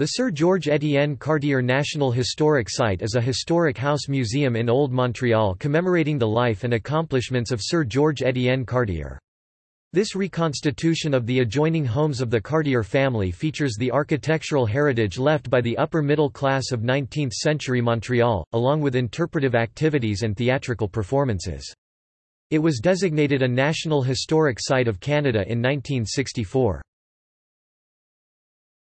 The Sir George Etienne Cartier National Historic Site is a historic house museum in Old Montreal commemorating the life and accomplishments of Sir George Etienne Cartier. This reconstitution of the adjoining homes of the Cartier family features the architectural heritage left by the upper middle class of 19th-century Montreal, along with interpretive activities and theatrical performances. It was designated a National Historic Site of Canada in 1964.